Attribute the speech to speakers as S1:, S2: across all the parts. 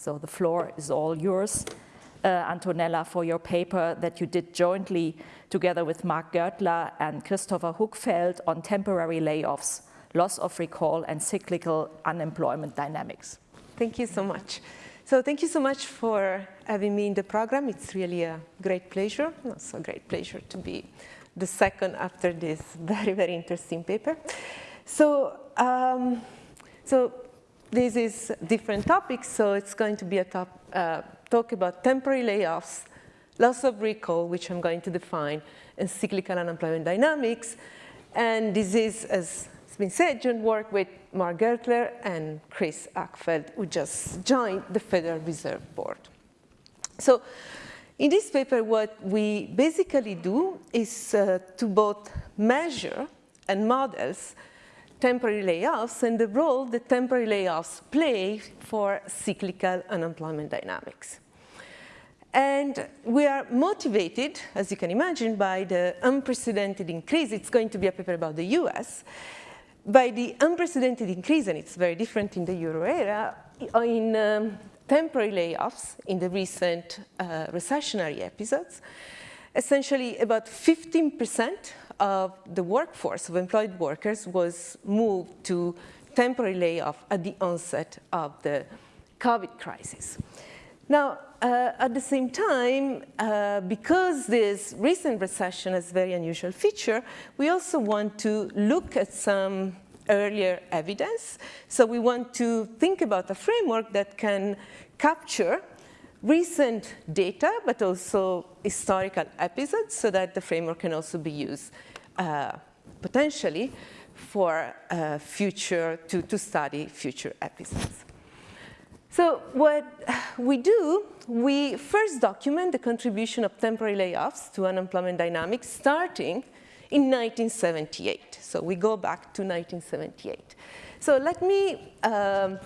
S1: So the floor is all yours, uh, Antonella, for your paper that you did jointly together with Mark Gertler and Christopher Huckfeldt on temporary layoffs, loss of recall, and cyclical unemployment dynamics.
S2: Thank you so much. So thank you so much for having me in the program. It's really a great pleasure, also a great pleasure to be the second after this very, very interesting paper. So, um, so this is different topics, so it's going to be a top, uh, talk about temporary layoffs, loss of recall, which I'm going to define, and cyclical unemployment dynamics. And this is, as has been said, joint work with Mark Gertler and Chris Huckfeldt, who just joined the Federal Reserve Board. So in this paper, what we basically do is uh, to both measure and models temporary layoffs and the role that temporary layoffs play for cyclical unemployment dynamics. And we are motivated, as you can imagine, by the unprecedented increase. It's going to be a paper about the US. By the unprecedented increase, and it's very different in the euro area, in um, temporary layoffs in the recent uh, recessionary episodes. Essentially, about 15 percent of the workforce of employed workers was moved to temporary layoff at the onset of the COVID crisis. Now, uh, at the same time, uh, because this recent recession has a very unusual feature, we also want to look at some earlier evidence. So we want to think about a framework that can capture recent data, but also historical episodes, so that the framework can also be used uh, potentially for uh, future, to, to study future episodes. So what we do, we first document the contribution of temporary layoffs to unemployment dynamics starting in 1978. So we go back to 1978. So let me um,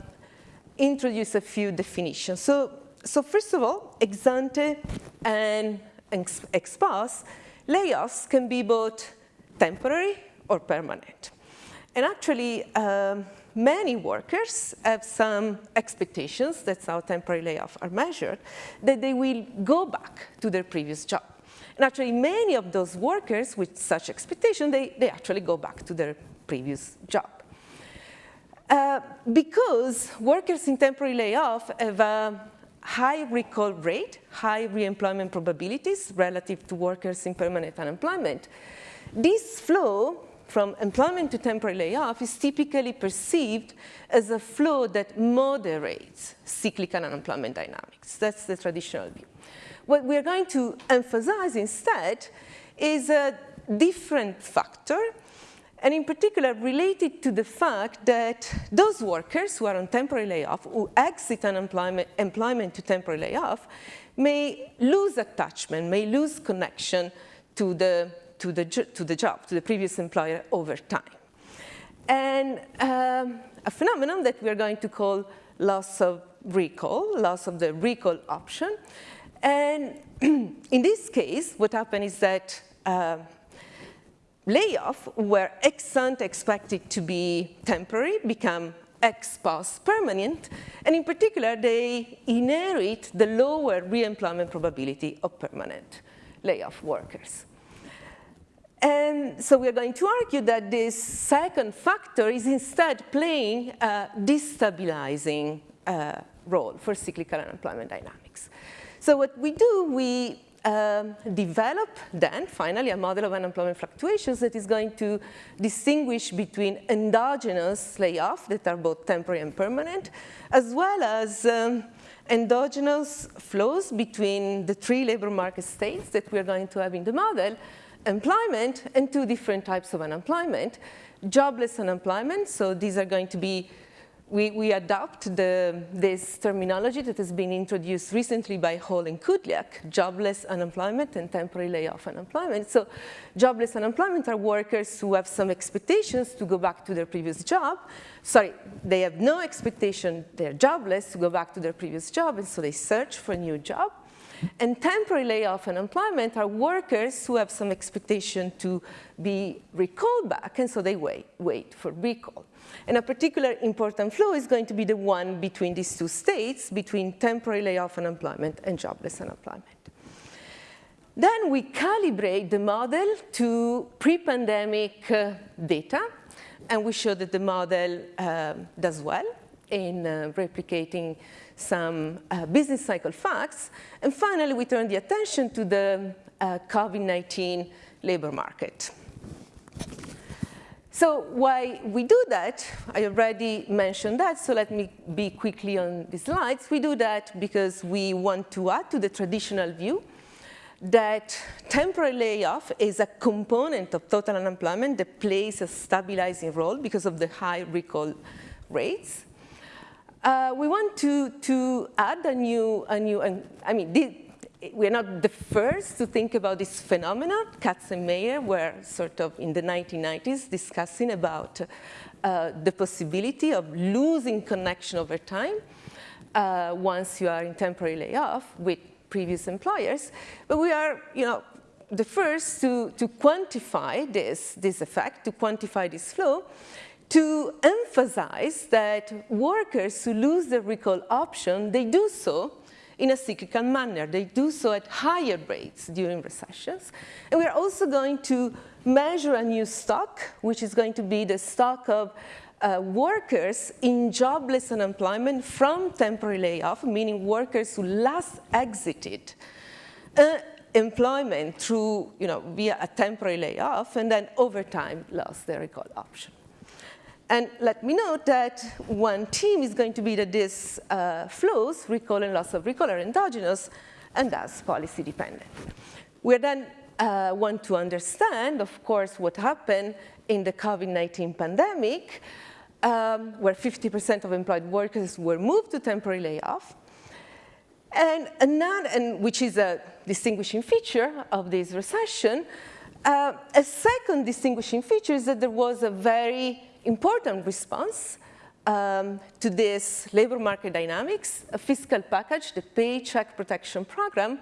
S2: introduce a few definitions. So, so first of all, ex ante and ex post, layoffs can be both temporary or permanent. And actually, um, many workers have some expectations, that's how temporary layoffs are measured, that they will go back to their previous job. And actually, many of those workers with such expectation, they, they actually go back to their previous job. Uh, because workers in temporary layoff have a high recall rate, high reemployment probabilities relative to workers in permanent unemployment, this flow from employment to temporary layoff is typically perceived as a flow that moderates cyclical unemployment dynamics. That's the traditional view. What we're going to emphasize instead is a different factor, and in particular related to the fact that those workers who are on temporary layoff, who exit unemployment employment to temporary layoff, may lose attachment, may lose connection to the to the, to the job, to the previous employer over time. And um, a phenomenon that we're going to call loss of recall, loss of the recall option. And in this case, what happened is that uh, layoff were ex ante expected to be temporary, become ex post permanent, and in particular, they inherit the lower reemployment probability of permanent layoff workers. And so we're going to argue that this second factor is instead playing a destabilizing uh, role for cyclical unemployment dynamics. So what we do, we um, develop then, finally, a model of unemployment fluctuations that is going to distinguish between endogenous layoffs that are both temporary and permanent, as well as um, endogenous flows between the three labor market states that we're going to have in the model, employment and two different types of unemployment. Jobless unemployment, so these are going to be, we, we adopt the, this terminology that has been introduced recently by Hall and Kudlyak, jobless unemployment and temporary layoff unemployment. So jobless unemployment are workers who have some expectations to go back to their previous job. Sorry, they have no expectation, they're jobless to go back to their previous job, and so they search for a new job. And temporary layoff and unemployment are workers who have some expectation to be recalled back, and so they wait, wait for recall. And a particular important flow is going to be the one between these two states, between temporary layoff unemployment and jobless unemployment. Then we calibrate the model to pre-pandemic uh, data, and we show that the model uh, does well in uh, replicating some uh, business cycle facts. And finally, we turn the attention to the uh, COVID-19 labor market. So why we do that, I already mentioned that, so let me be quickly on the slides. We do that because we want to add to the traditional view that temporary layoff is a component of total unemployment that plays a stabilizing role because of the high recall rates. Uh, we want to, to add a new, a new I mean, we're not the first to think about this phenomenon. Katz and Meyer were sort of in the 1990s discussing about uh, the possibility of losing connection over time uh, once you are in temporary layoff with previous employers. But we are, you know, the first to, to quantify this, this effect, to quantify this flow, to emphasize that workers who lose the recall option, they do so in a cyclical manner. They do so at higher rates during recessions. And we're also going to measure a new stock, which is going to be the stock of uh, workers in jobless unemployment from temporary layoff, meaning workers who last exited uh, employment through, you know, via a temporary layoff and then over time lost their recall option. And let me note that one team is going to be that this uh, flows, recall and loss of recall are endogenous, and thus policy dependent. We then uh, want to understand, of course, what happened in the COVID-19 pandemic, um, where 50% of employed workers were moved to temporary layoff, and, another, and which is a distinguishing feature of this recession. Uh, a second distinguishing feature is that there was a very important response um, to this labor market dynamics, a fiscal package, the Paycheck Protection Program,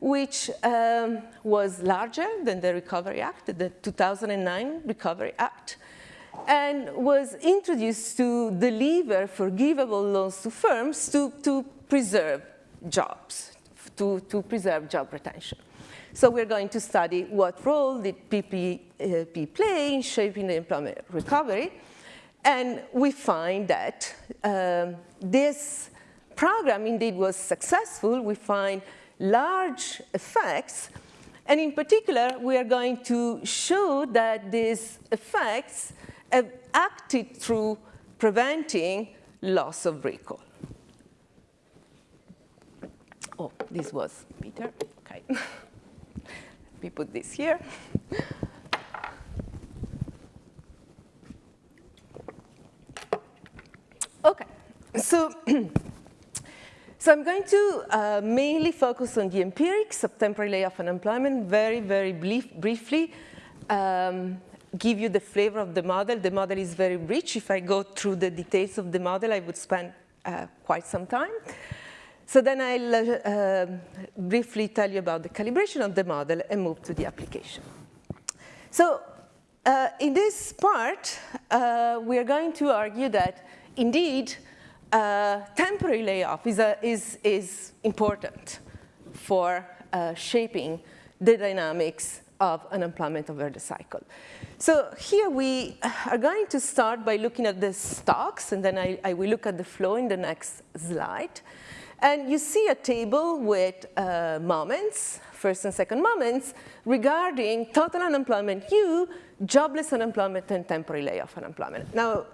S2: which um, was larger than the Recovery Act, the 2009 Recovery Act, and was introduced to deliver forgivable loans to firms to, to preserve jobs, to, to preserve job retention. So we're going to study what role did PPP play in shaping the employment recovery. And we find that um, this program indeed was successful. We find large effects. And in particular, we are going to show that these effects have acted through preventing loss of recall. Oh, this was Peter. Okay. we put this here. okay, so, so I'm going to uh, mainly focus on the empirics of temporary layoff unemployment very, very brief, briefly. Um, give you the flavor of the model. The model is very rich. If I go through the details of the model, I would spend uh, quite some time. So then I'll uh, briefly tell you about the calibration of the model and move to the application. So uh, in this part, uh, we are going to argue that indeed uh, temporary layoff is, a, is, is important for uh, shaping the dynamics of unemployment over the cycle. So here we are going to start by looking at the stocks, and then I, I will look at the flow in the next slide. And you see a table with uh, moments, first and second moments, regarding total unemployment U, jobless unemployment, and temporary layoff unemployment. Now,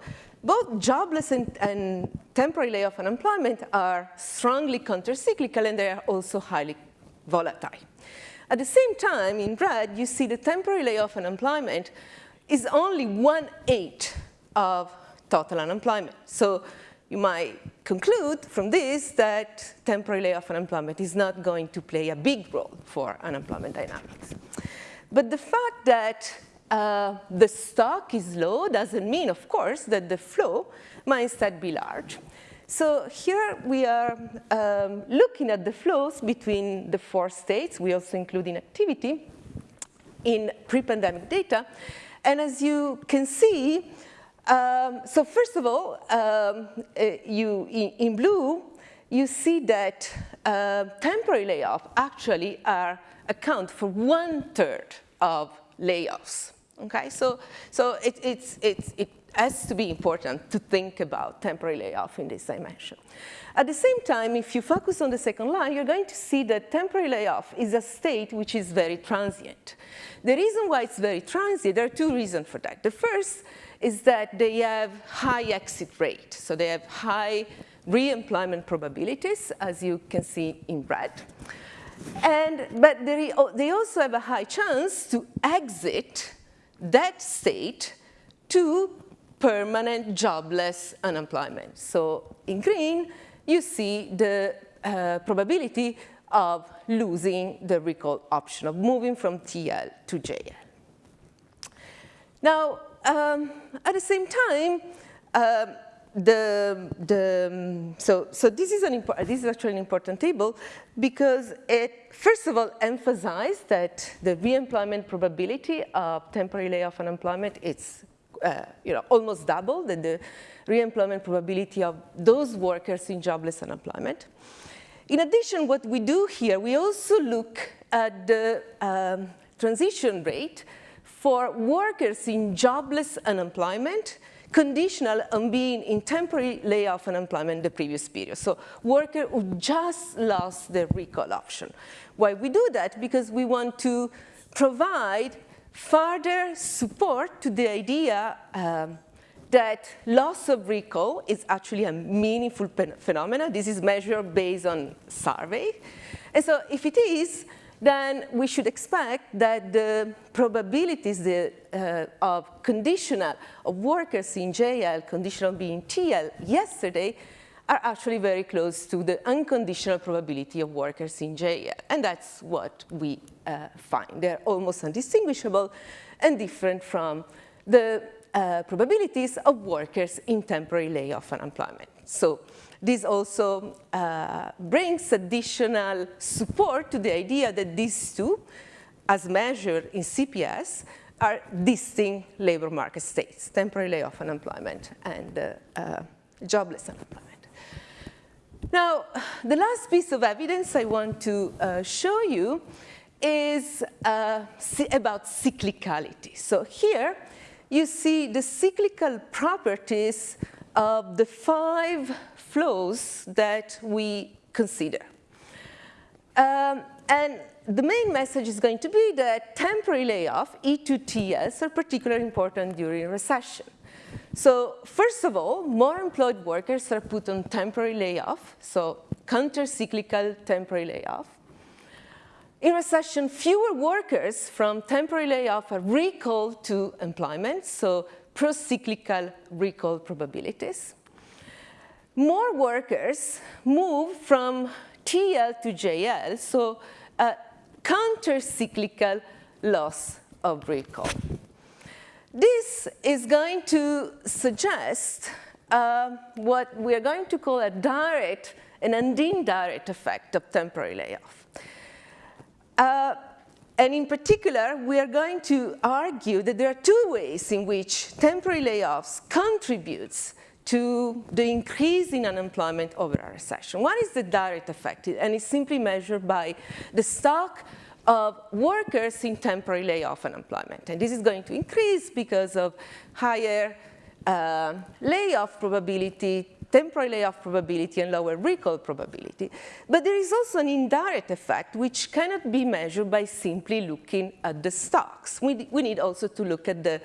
S2: both jobless and, and temporary layoff unemployment are strongly countercyclical, and they are also highly volatile. At the same time, in red, you see the temporary layoff unemployment is only one-eighth of total unemployment. So you might conclude from this that temporary layoff unemployment is not going to play a big role for unemployment dynamics. But the fact that uh, the stock is low doesn't mean, of course, that the flow might instead be large. So here we are um, looking at the flows between the four states. We also include inactivity in pre-pandemic data. And as you can see, um, so first of all, um, uh, you, in, blue, you see that uh, temporary layoffs actually are account for one third of layoffs. Okay, so so it, it's, it's, it has to be important to think about temporary layoff in this dimension. At the same time, if you focus on the second line, you're going to see that temporary layoff is a state which is very transient. The reason why it's very transient, there are two reasons for that. The first is that they have high exit rate. So they have high re-employment probabilities, as you can see in red. And, but they, also have a high chance to exit that state to permanent jobless unemployment. So in green, you see the uh, probability of losing the recall option, of moving from TL to JL. Now, um, at the same time, uh, the, the, so, so this is, an this is actually an important table because it, first of all, emphasizes that the re-employment probability of temporary layoff unemployment is uh, you know, almost double than the re-employment probability of those workers in jobless unemployment. In addition, what we do here, we also look at the um, transition rate for workers in jobless unemployment conditional on being in temporary layoff and unemployment the previous period. So worker who just lost their recall option. Why we do that? Because we want to provide further support to the idea um, that loss of recall is actually a meaningful phenomenon. This is measured based on survey. And so if it is, then we should expect that the probabilities the, uh, of conditional of workers in JL, conditional being TL, yesterday are actually very close to the unconditional probability of workers in JL. And that's what we uh, find. They're almost undistinguishable and different from the uh, probabilities of workers in temporary layoff and unemployment. So this also uh, brings additional support to the idea that these two, as measured in CPS, are distinct labor market states, temporary layoff unemployment and uh, uh, jobless unemployment. Now, the last piece of evidence I want to uh, show you is uh, about cyclicality. So here you see the cyclical properties of the five flows that we consider. Um, and the main message is going to be that temporary layoff, E2TS, are particularly important during recession. So first of all, more employed workers are put on temporary layoff, so counter-cyclical temporary layoff. In recession, fewer workers from temporary layoff are recalled to employment, so pro-cyclical recall probabilities. More workers move from TL to JL, so a counter-cyclical loss of recall. This is going to suggest uh, what we are going to call a direct and an indirect effect of temporary layoff. Uh, and in particular, we are going to argue that there are two ways in which temporary layoffs contributes to the increase in unemployment over a recession. One is the direct effect, and it's simply measured by the stock of workers in temporary layoff unemployment. And this is going to increase because of higher uh, layoff probability, temporary layoff probability, and lower recall probability. But there is also an indirect effect which cannot be measured by simply looking at the stocks. We, we need also to look at the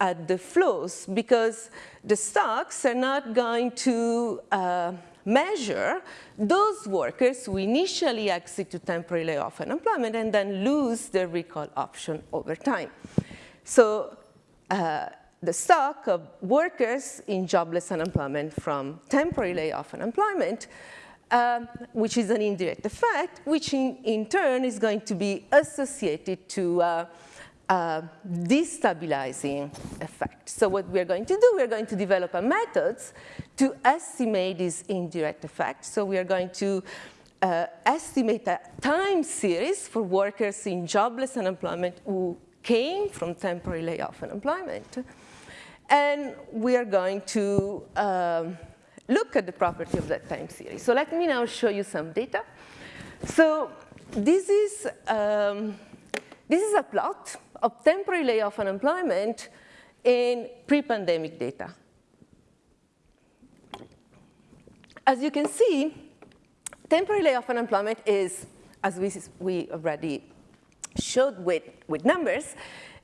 S2: at the flows because the stocks are not going to uh, measure those workers who initially exit to temporary layoff unemployment and then lose their recall option over time. So uh, the stock of workers in jobless unemployment from temporary layoff unemployment, um, which is an indirect effect, which in, in, turn is going to be associated to uh, uh, destabilizing effect. So what we're going to do, we're going to develop a methods to estimate this indirect effect. So we are going to uh, estimate a time series for workers in jobless unemployment who came from temporary layoff unemployment. And we are going to um, look at the property of that time series. So let me now show you some data. So this is, um, this is a plot of temporary layoff unemployment in pre-pandemic data. As you can see, temporary layoff unemployment is, as we, we already showed with, with numbers,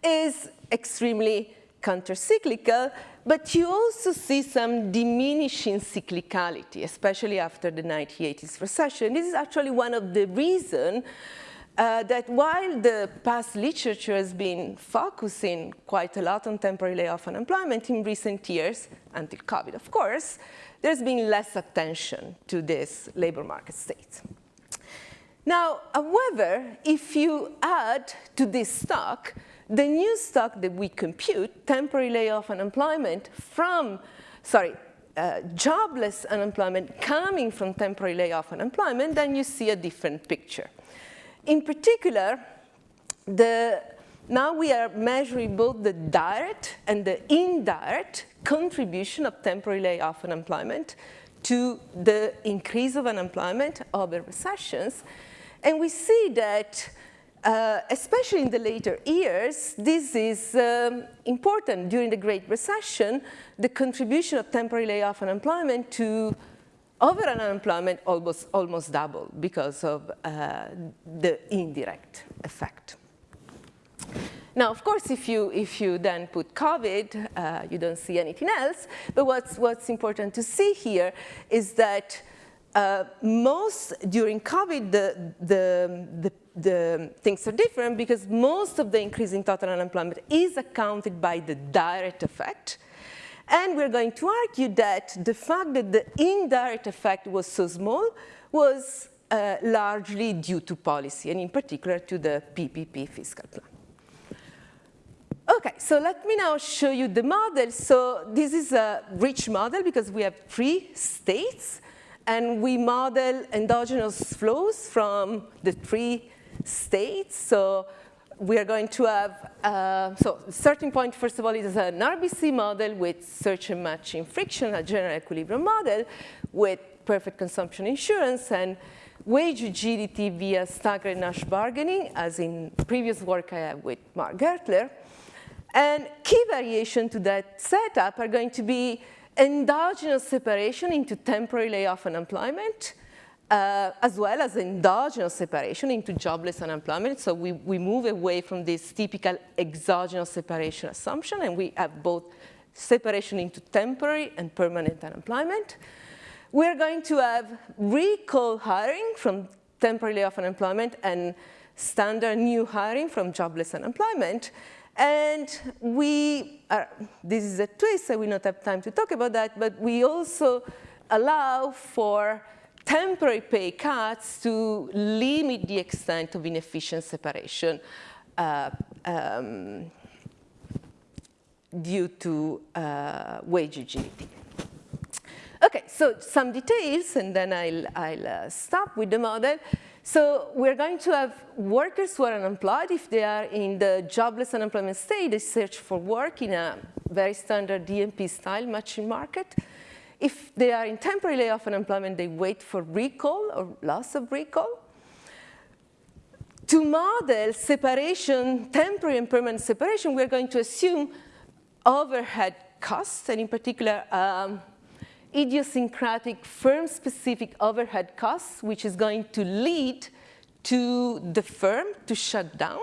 S2: is extremely countercyclical, but you also see some diminishing cyclicality, especially after the 1980s recession. This is actually one of the reasons uh, that while the past literature has been focusing quite a lot on temporary layoff unemployment in recent years, until COVID, of course, there's been less attention to this labor market state. Now, however, if you add to this stock the new stock that we compute, temporary layoff unemployment from, sorry, uh, jobless unemployment coming from temporary layoff unemployment, then you see a different picture. In particular, the, now we are measuring both the direct and the indirect contribution of temporary layoff and unemployment to the increase of unemployment over recessions. And we see that uh, especially in the later years, this is um, important. During the Great Recession, the contribution of temporary layoff and unemployment to overall unemployment almost, almost doubled because of uh, the indirect effect. Now, of course, if you, if you then put COVID, uh, you don't see anything else. But what's, what's important to see here is that uh, most, during COVID, the, the, the, the, things are different because most of the increase in total unemployment is accounted by the direct effect. And we're going to argue that the fact that the indirect effect was so small was uh, largely due to policy, and in particular to the PPP fiscal plan. Okay, so let me now show you the model. So this is a rich model because we have three states and we model endogenous flows from the three states. So we are going to have, uh, so starting point, first of all, is an RBC model with search and matching friction, a general equilibrium model with perfect consumption insurance and wage rigidity via staggered Nash bargaining, as in previous work I have with Mark Gertler. And key variation to that setup are going to be endogenous separation into temporary layoff unemployment, uh, as well as endogenous separation into jobless unemployment. So we, we move away from this typical exogenous separation assumption, and we have both separation into temporary and permanent unemployment. We're going to have recall hiring from temporary layoff unemployment and standard new hiring from jobless unemployment. And we, are, this is a twist, I will not have time to talk about that, but we also allow for temporary pay cuts to limit the extent of inefficient separation uh, um, due to uh, wage rigidity. Okay, so some details, and then I'll, I'll uh, stop with the model. So we're going to have workers who are unemployed. If they are in the jobless unemployment state, they search for work in a very standard DMP style matching market. If they are in temporary layoff and unemployment, they wait for recall or loss of recall. To model separation, temporary and permanent separation, we're going to assume overhead costs, and in particular, um, idiosyncratic firm-specific overhead costs, which is going to lead to the firm to shut down,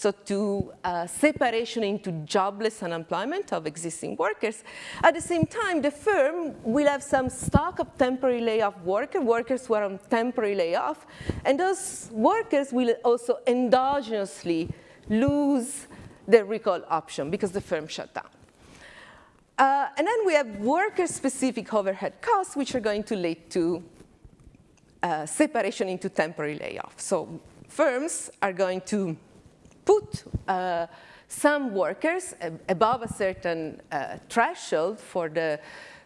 S2: so to uh, separation into jobless unemployment of existing workers. At the same time, the firm will have some stock of temporary layoff workers, workers who are on temporary layoff, and those workers will also endogenously lose their recall option because the firm shut down. Uh, and then we have worker-specific overhead costs, which are going to lead to uh, separation into temporary layoff. So firms are going to put uh, some workers above a certain uh, threshold for the,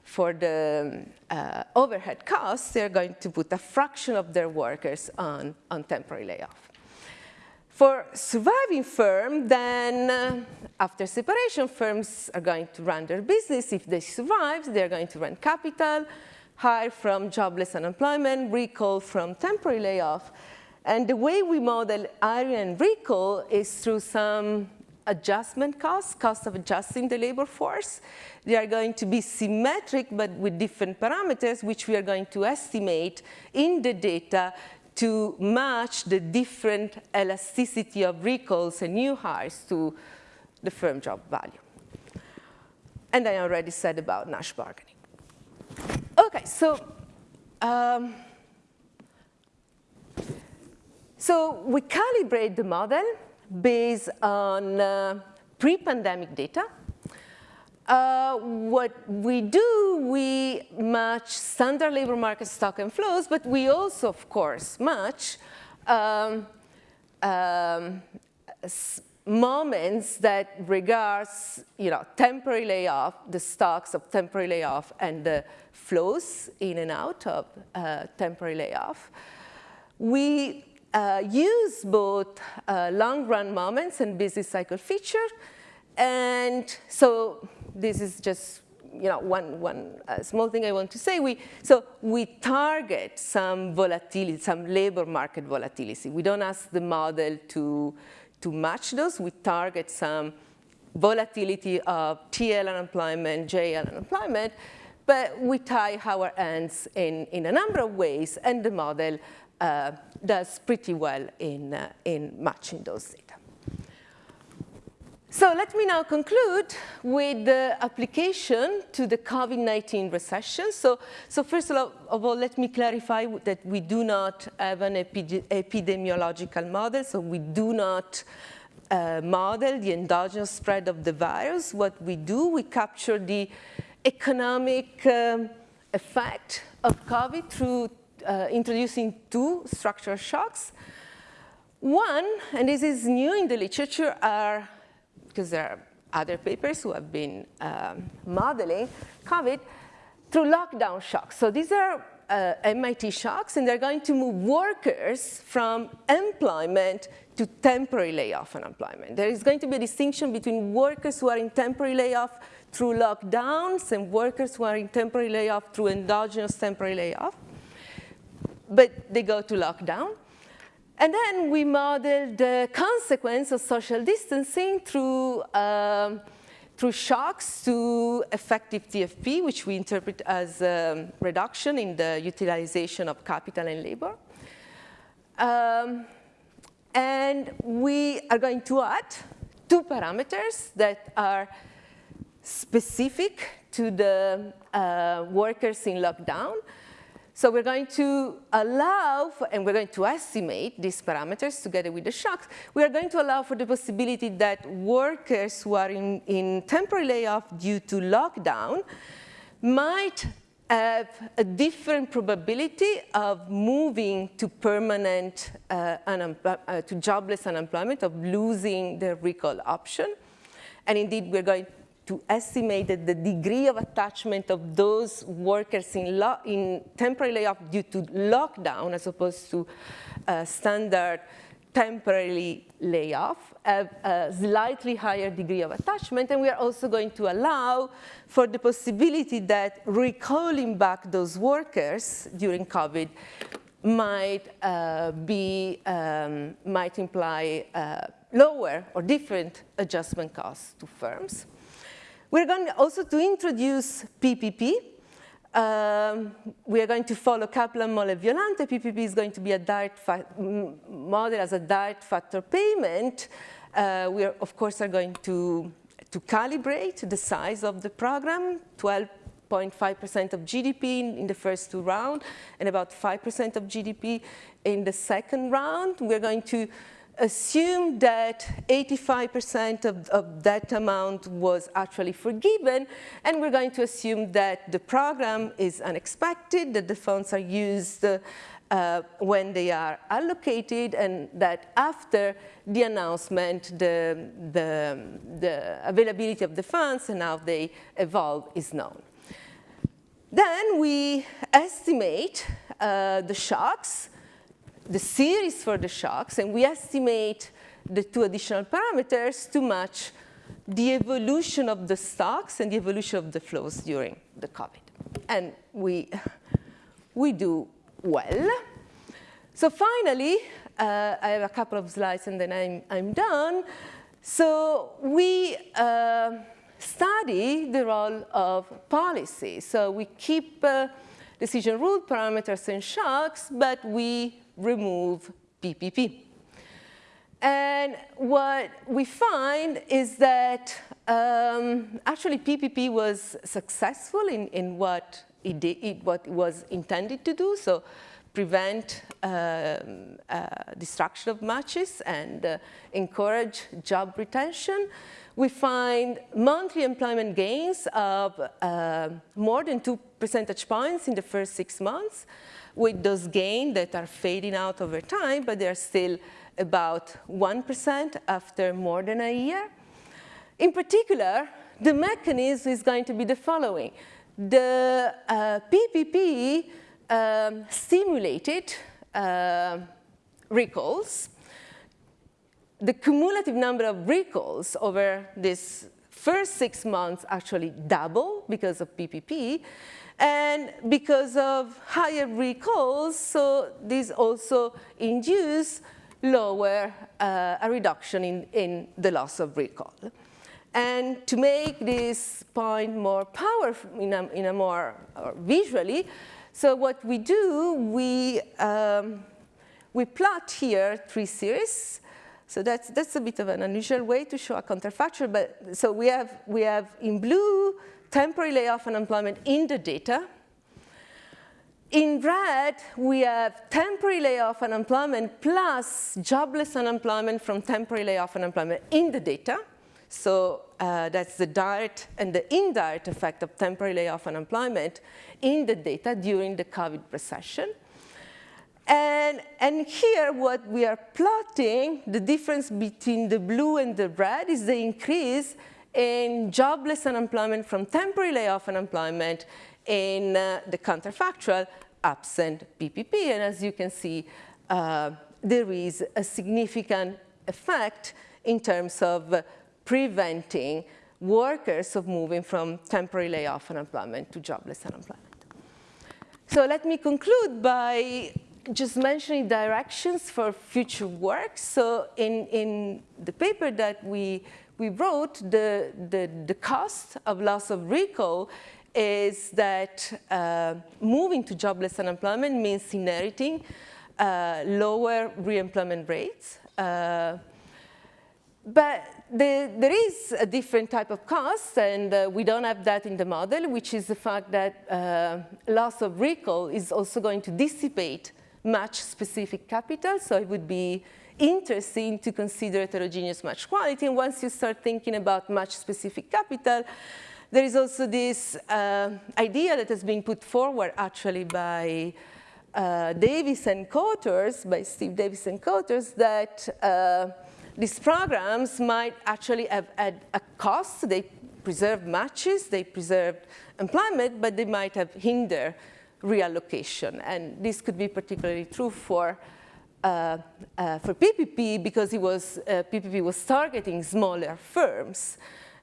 S2: for the uh, overhead costs, they're going to put a fraction of their workers on, on temporary layoff. For surviving firm, then uh, after separation, firms are going to run their business. If they survive, they're going to run capital, hire from jobless unemployment, recall from temporary layoff. And the way we model hiring and recall is through some adjustment costs, cost of adjusting the labor force. They are going to be symmetric, but with different parameters, which we are going to estimate in the data to match the different elasticity of recalls and new hires to the firm job value. And I already said about Nash bargaining. Okay, so um, so we calibrate the model based on uh, pre-pandemic data. Uh, what we do, we match standard labor market stock and flows, but we also, of course, match um, um, moments that regards, you know, temporary layoff, the stocks of temporary layoff and the flows in and out of uh, temporary layoff. We uh, use both uh, long run moments and business cycle feature. And so this is just you know, one, one uh, small thing I want to say. We, so we target some volatility, some labor market volatility. We don't ask the model to, to match those. We target some volatility of TL unemployment, JL unemployment, but we tie our ends in, in a number of ways, and the model uh, does pretty well in, uh, in matching those data. So let me now conclude with the application to the COVID-19 recession. So, so first of all, let me clarify that we do not have an epidemiological model, so we do not uh, model the endogenous spread of the virus. What we do, we capture the economic um, effect of COVID through uh, introducing two structural shocks. One, and this is new in the literature, are, because there are other papers who have been um, modeling COVID, through lockdown shocks. So these are uh, MIT shocks, and they're going to move workers from employment to temporary layoff unemployment. There is going to be a distinction between workers who are in temporary layoff through lockdowns and workers who are in temporary layoff through endogenous temporary layoff but they go to lockdown. And then we model the consequence of social distancing through, um, through shocks to effective TFP, which we interpret as a reduction in the utilization of capital and labor. Um, and we are going to add two parameters that are specific to the uh, workers in lockdown. So we're going to allow, for, and we're going to estimate these parameters together with the shocks. We are going to allow for the possibility that workers who are in, in temporary layoff due to lockdown might have a different probability of moving to permanent, uh, uh, to jobless unemployment, of losing their recall option. And indeed, we're going to estimate the degree of attachment of those workers in, in temporary layoff due to lockdown as opposed to uh, standard temporarily layoff have a slightly higher degree of attachment. And we are also going to allow for the possibility that recalling back those workers during COVID might uh, be, um, might imply uh, lower or different adjustment costs to firms. We're going also to introduce PPP. Um, we are going to follow Kaplan-Moll-Violante. PPP is going to be a direct model as a direct factor payment. Uh, we, are, of course, are going to, to calibrate the size of the program, 12.5% of GDP in, in, the first two rounds, and about 5% of GDP in the second round. We're going to assume that 85% of, of, that amount was actually forgiven, and we're going to assume that the program is unexpected, that the funds are used uh, when they are allocated, and that after the announcement, the, the, the availability of the funds and how they evolve is known. Then we estimate uh, the shocks the series for the shocks, and we estimate the two additional parameters to match the evolution of the stocks and the evolution of the flows during the COVID. And we, we do well. So finally, uh, I have a couple of slides and then I'm, I'm done. So we uh, study the role of policy. So we keep uh, decision rule parameters and shocks, but we remove PPP. And what we find is that um, actually PPP was successful in, in what, it did, it, what it was intended to do, so prevent um, uh, destruction of matches and uh, encourage job retention. We find monthly employment gains of uh, more than two percentage points in the first six months with those gains that are fading out over time, but they're still about 1% after more than a year. In particular, the mechanism is going to be the following. The uh, PPP um, stimulated uh, recalls. The cumulative number of recalls over this first six months actually double because of PPP. And because of higher recalls, so this also induce lower uh, a reduction in, in the loss of recall. And to make this point more powerful, in a, in a more visually, so what we do, we, um, we plot here three series. So that's, that's a bit of an unusual way to show a counterfactual, but so we have, we have in blue temporary layoff and unemployment in the data. In red, we have temporary layoff and unemployment plus jobless unemployment from temporary layoff and unemployment in the data. So uh, that's the direct and the indirect effect of temporary layoff and unemployment in the data during the COVID recession. And, and here what we are plotting, the difference between the blue and the red is the increase in jobless unemployment from temporary layoff unemployment in uh, the counterfactual absent PPP. And as you can see, uh, there is a significant effect in terms of preventing workers of moving from temporary layoff unemployment to jobless unemployment. So let me conclude by just mentioning directions for future work. So in, in the paper that we we wrote the, the, the cost of loss of recall is that uh, moving to jobless unemployment means inheriting uh, lower reemployment rates. Uh, but the, there is a different type of cost, and uh, we don't have that in the model, which is the fact that uh, loss of recall is also going to dissipate match-specific capital, so it would be interesting to consider heterogeneous match quality. And once you start thinking about match-specific capital, there is also this uh, idea that has been put forward actually by uh, Davis and Cotters, by Steve Davis and Cotters, that uh, these programs might actually have had a cost. They preserve matches, they preserve employment, but they might have hindered reallocation. And this could be particularly true for uh, uh, for PPP because it was, uh, PPP was targeting smaller firms.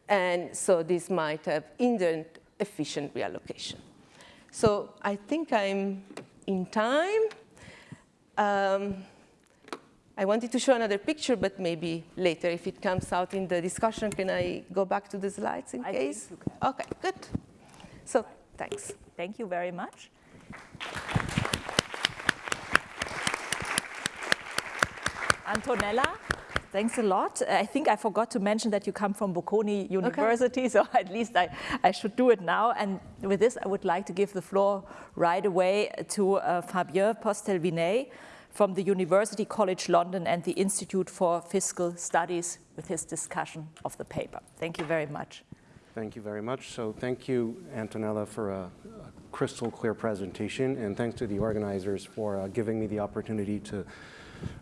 S2: And so this might have hindered efficient reallocation. So I think I'm in time. Um, I wanted to show another picture, but maybe later if it comes out in the discussion, can I go back to the slides in
S1: I
S2: case? Okay, good. So thanks.
S1: Thank you very much. Antonella, thanks a lot. I think I forgot to mention that you come from Bocconi University, okay. so at least I, I should do it now. And with this, I would like to give the floor right away to uh, Fabien Postel-Vinay from the University College London and the Institute for Fiscal Studies with his discussion of the paper. Thank you very much.
S3: Thank you very much. So thank you, Antonella, for a, a crystal clear presentation, and thanks to the organizers for uh, giving me the opportunity to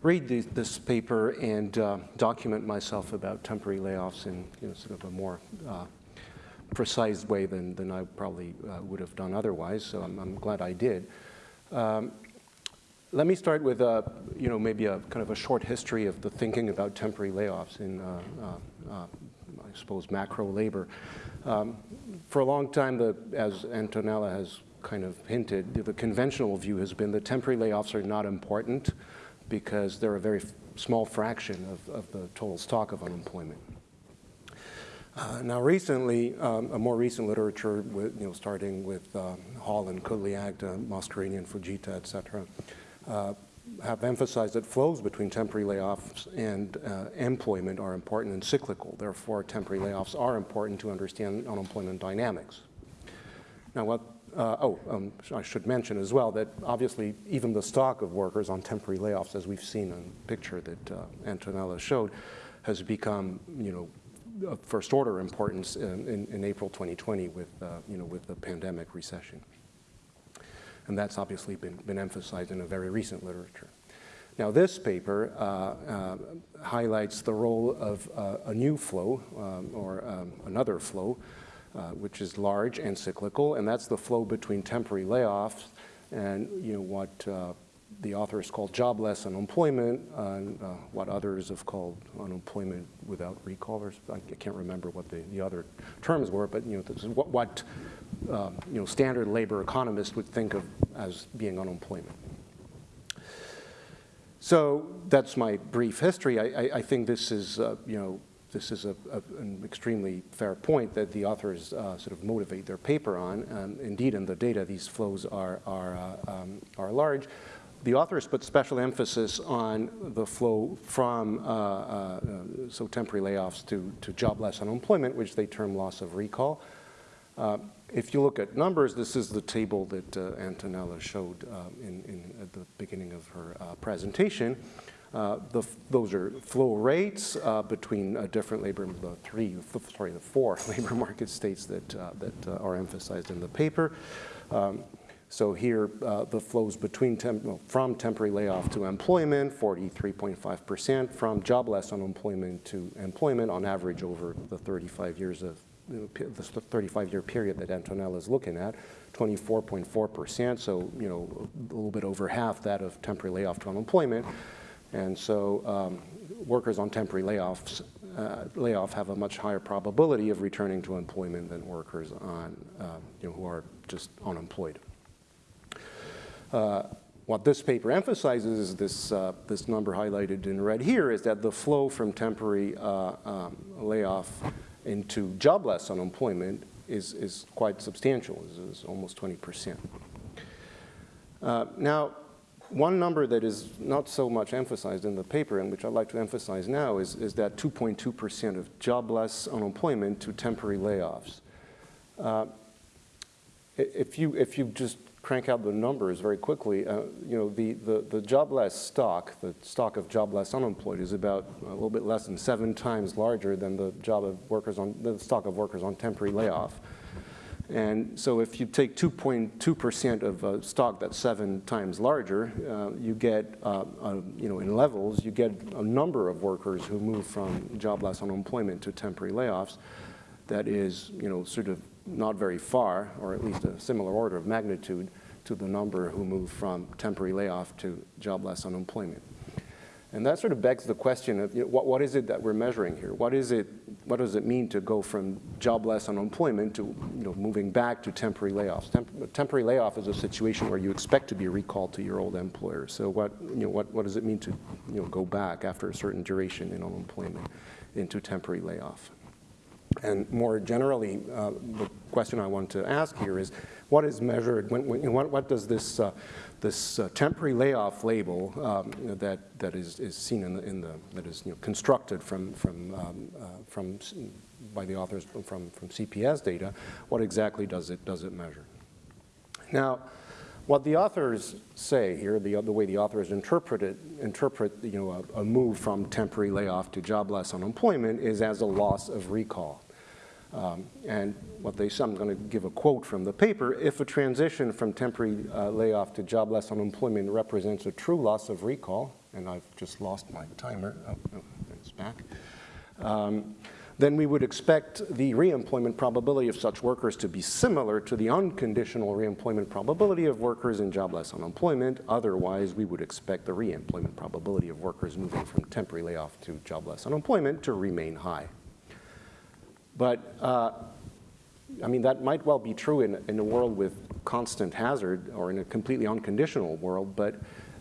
S3: read the, this paper and uh, document myself about temporary layoffs in you know, sort of a more uh, precise way than, than I probably uh, would have done otherwise, so I'm, I'm glad I did. Um, let me start with, uh, you know, maybe a kind of a short history of the thinking about temporary layoffs in, uh, uh, uh I suppose, macro labor. Um, for a long time, the, as Antonella has kind of hinted, the conventional view has been that temporary layoffs are not important because they're a very small fraction of, of the total stock of unemployment. Uh, now recently, um, a more recent literature, with, you know, starting with um, Hall and Kudlyak, uh, Moscarini and Fujita, et cetera, uh, have emphasized that flows between temporary layoffs and uh, employment are important and cyclical. Therefore, temporary layoffs are important to understand unemployment dynamics. Now, what uh, oh, um, I should mention as well that obviously even the stock of workers on temporary layoffs, as we've seen in the picture that uh, Antonella showed, has become, you know, of first order importance in, in, in April 2020 with, uh, you know, with the pandemic recession. And that's obviously been, been emphasized in a very recent literature. Now this paper uh, uh, highlights the role of uh, a new flow um, or um, another flow uh, which is large and cyclical, and that's the flow between temporary layoffs and you know what uh, the authors call jobless unemployment, and uh, what others have called unemployment without recall. Or I can't remember what the, the other terms were, but you know this is what, what um, you know standard labor economists would think of as being unemployment. So that's my brief history. I, I, I think this is, uh, you know, this is a, a, an extremely fair point that the authors uh, sort of motivate their paper on. And indeed, in the data, these flows are, are, uh, um, are large. The authors put special emphasis on the flow from, uh, uh so temporary layoffs to, to jobless unemployment, which they term loss of recall. Uh, if you look at numbers, this is the table that uh, Antonella showed in, in, at the beginning of her presentation. Uh, the, those are flow rates uh, between uh, different labor, the three, sorry, the four labor market states that, that are emphasized in the paper. Um, so here, uh, the flows between temp well, from temporary layoff to employment, 43.5%, from jobless unemployment to employment on average over the 35 years of the 35-year period that Antonella is looking at, 24.4%, so you know a little bit over half that of temporary layoff to unemployment. And so um, workers on temporary layoffs, uh, layoff have a much higher probability of returning to employment than workers on, uh, you know, who are just unemployed. Uh, what this paper emphasizes is this, uh, this number highlighted in red here is that the flow from temporary uh, um, layoff into jobless unemployment is, is quite substantial, is, is almost 20%. Uh, now, one number that is not so much emphasized in the paper and which I'd like to emphasize now is, is that 2.2% of jobless unemployment to temporary layoffs. Uh, if, you, if you just crank out the numbers very quickly, uh, you know, the, the, the jobless stock, the stock of jobless unemployed is about a little bit less than seven times larger than the job of workers on, the stock of workers on temporary layoff. And so if you take 2.2% of a stock that's seven times larger, uh, you get, uh, you know, in levels, you get a number of workers who move from jobless unemployment to temporary layoffs that is, you know, sort of not very far, or at least a similar order of magnitude to the number who move from temporary layoff to jobless unemployment. And that sort of begs the question of you know, what, what is it that we're measuring here? What is it, what does it mean to go from jobless unemployment to you know, moving back to temporary layoffs? Temp temporary layoff is a situation where you expect to be recalled to your old employer. So what, you know, what, what does it mean to you know, go back after a certain duration in unemployment into temporary layoff? And more generally, uh, the question I want to ask here is, what is measured, when, when, what, what, does this, uh, this uh, temporary layoff label um, that, that is, is seen in the, in the, that is you know, constructed from, from, um, uh, from, by the authors from, from CPS data, what exactly does it, does it measure? Now, what the authors say here, the, the way the authors interpret it, interpret you know, a, a move from temporary layoff to jobless unemployment is as a loss of recall. Um, and what they say, I'm going to give a quote from the paper, if a transition from temporary uh, layoff to jobless unemployment represents a true loss of recall, and I've just lost my timer, oh, it's back, um, then we would expect the reemployment probability of such workers to be similar to the unconditional reemployment probability of workers in jobless unemployment. Otherwise, we would expect the reemployment probability of workers moving from temporary layoff to jobless unemployment to remain high. But uh, I mean, that might well be true in, in a world with constant hazard or in a completely unconditional world, but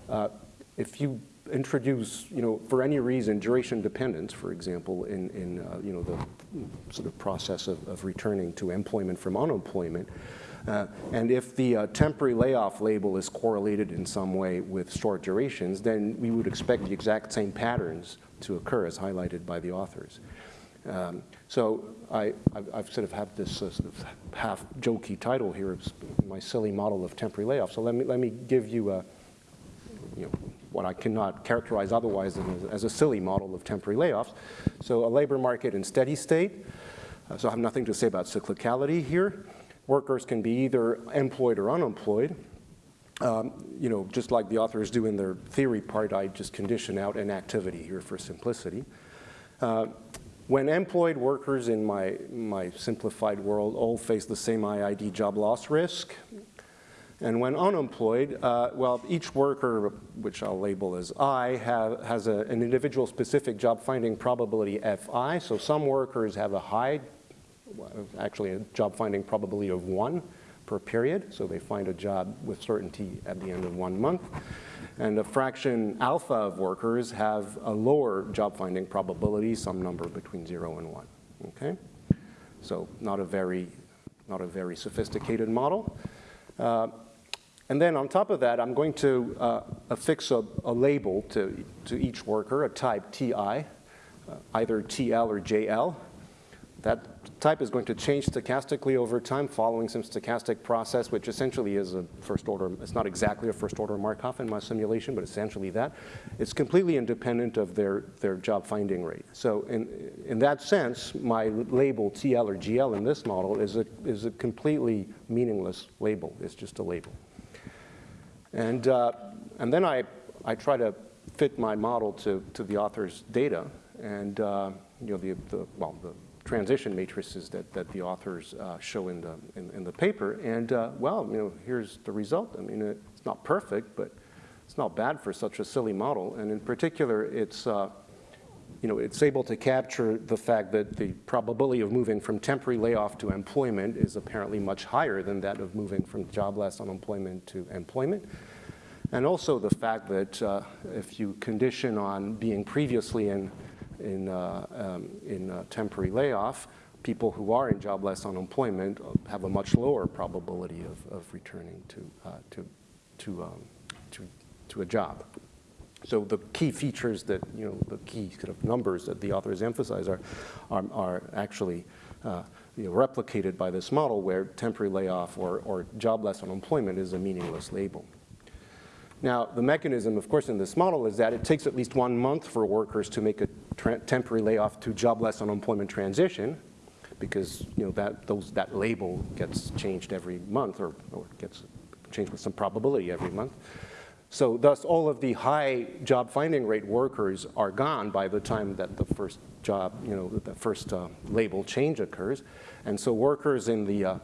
S3: uh, if you introduce, you know, for any reason, duration dependence, for example, in, in uh, you know, the sort of process of, of returning to employment from unemployment, uh, and if the uh, temporary layoff label is correlated in some way with short durations, then we would expect the exact same patterns to occur as highlighted by the authors. Um, so I, have sort of had this uh, sort of half jokey title here, my silly model of temporary layoff. So let me, let me give you a, you know, what I cannot characterize otherwise as, a silly model of temporary layoffs. So a labor market in steady state. Uh, so I have nothing to say about cyclicality here. Workers can be either employed or unemployed. Um, you know, just like the authors do in their theory part, I just condition out inactivity here for simplicity. Uh, when employed workers in my, my simplified world all face the same IID job loss risk, and when unemployed, uh, well, each worker, which I'll label as I, have, has a, an individual specific job finding probability Fi. So some workers have a high, actually a job finding probability of one per period. So they find a job with certainty at the end of one month. And a fraction alpha of workers have a lower job finding probability, some number between zero and one, okay? So not a very, not a very sophisticated model. Uh, and then on top of that, I'm going to uh, affix a, a, label to, to each worker, a type TI, uh, either TL or JL. That type is going to change stochastically over time following some stochastic process, which essentially is a first order, it's not exactly a first order Markov in my simulation, but essentially that. It's completely independent of their, their job finding rate. So in, in that sense, my label TL or GL in this model is a, is a completely meaningless label. It's just a label. And, uh, and then I, I try to fit my model to, to the author's data and uh, you know, the, the, well, the transition matrices that, that the authors uh, show in the, in, in, the paper. And uh, well, you know, here's the result. I mean, it's not perfect, but it's not bad for such a silly model. And in particular, it's, uh, you know, it's able to capture the fact that the probability of moving from temporary layoff to employment is apparently much higher than that of moving from jobless unemployment to employment. And also the fact that uh, if you condition on being previously in in, uh, um, in temporary layoff, people who are in jobless unemployment have a much lower probability of, of returning to, uh, to, to, um, to, to a job. So the key features that, you know, the key kind of numbers that the authors emphasize are, are, are actually uh, you know, replicated by this model where temporary layoff or, or jobless unemployment is a meaningless label. Now, the mechanism, of course, in this model is that it takes at least one month for workers to make a temporary layoff to jobless unemployment transition because you know, that, those, that label gets changed every month or, or gets changed with some probability every month. So thus, all of the high job finding rate workers are gone by the time that the first job, you know, the first uh, label change occurs. And so workers in the uh,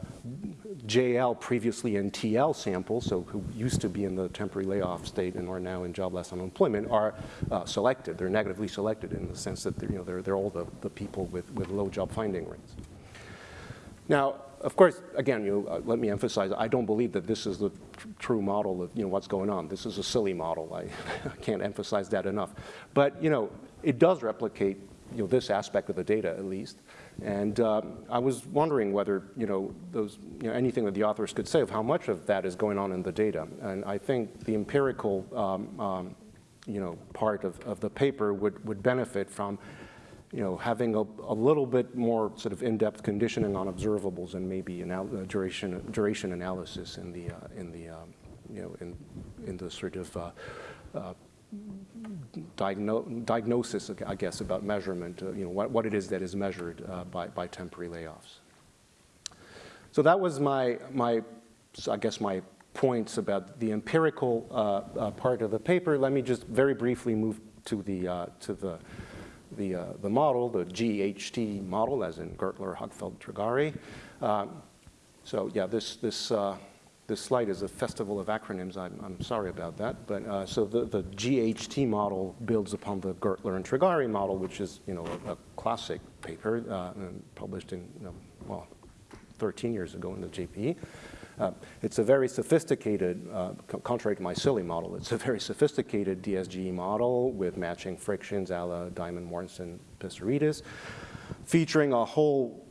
S3: JL previously in TL sample, so who used to be in the temporary layoff state and are now in jobless unemployment, are uh, selected. They're negatively selected in the sense that they're, you know, they're, they're all the, the people with, with low job finding rates. Now, of course, again, you uh, let me emphasize, I don't believe that this is the tr true model of you know, what's going on. This is a silly model. I, I can't emphasize that enough. But you know, it does replicate you know, this aspect of the data at least. And uh, I was wondering whether, you know, those, you know, anything that the authors could say of how much of that is going on in the data. And I think the empirical, um, um, you know, part of, of the paper would, would benefit from, you know, having a, a little bit more sort of in-depth conditioning on observables and maybe an uh, duration, duration analysis in the, uh, in the, um, you know, in, in the sort of uh, uh, diagno diagnosis, I guess, about measurement, uh, you know, what, what it is that is measured by, by temporary layoffs. So that was my, my I guess, my points about the empirical part of the paper. Let me just very briefly move to the, to the, the, uh, the model, the GHT model, as in Gertler, Huckfeldt, Trigari. Um, so yeah, this, this, uh, this slide is a festival of acronyms. I'm, I'm sorry about that. But uh, so the, the GHT model builds upon the Gertler and Trigari model, which is you know a, a classic paper published in you know, well 13 years ago in the JPE. Uh, it's a very sophisticated, uh, contrary to my silly model, it's a very sophisticated DSGE model with matching frictions a la Diamond, Mortensen, Pissarides, featuring a whole,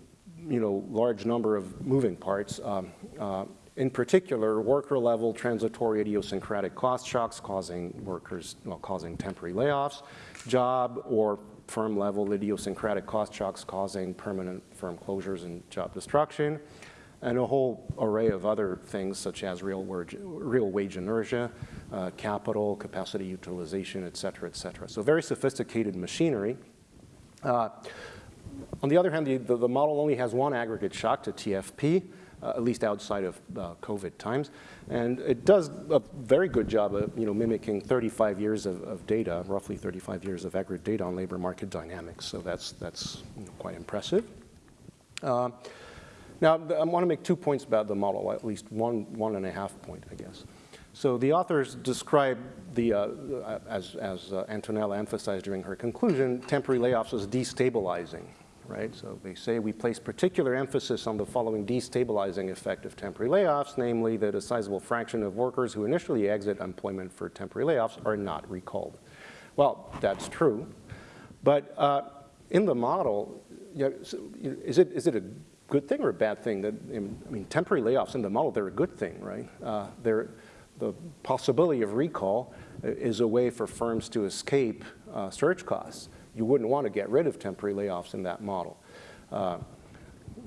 S3: you know, large number of moving parts. Um, uh, in particular, worker level transitory idiosyncratic cost shocks causing workers, well, causing temporary layoffs, job or firm level idiosyncratic cost shocks causing permanent firm closures and job destruction, and a whole array of other things such as real wage, real wage inertia, uh, capital, capacity utilization, et cetera, et cetera. So very sophisticated machinery. Uh, on the other hand, the, the, the, model only has one aggregate shock to TFP, uh, at least outside of uh, COVID times. And it does a very good job of you know, mimicking 35 years of, of data, roughly 35 years of aggregate data on labor market dynamics. So that's, that's you know, quite impressive. Uh, now, I want to make two points about the model, at least one, one and a half point, I guess. So the authors describe the, uh, as, as uh, Antonella emphasized during her conclusion, temporary layoffs as destabilizing, right? So they say we place particular emphasis on the following destabilizing effect of temporary layoffs, namely that a sizable fraction of workers who initially exit employment for temporary layoffs are not recalled. Well, that's true, but uh, in the model, you know, is, it, is it a good thing or a bad thing? That I mean, temporary layoffs in the model, they're a good thing, right? Uh, they're, the possibility of recall is a way for firms to escape uh, costs. You wouldn't want to get rid of temporary layoffs in that model. Uh,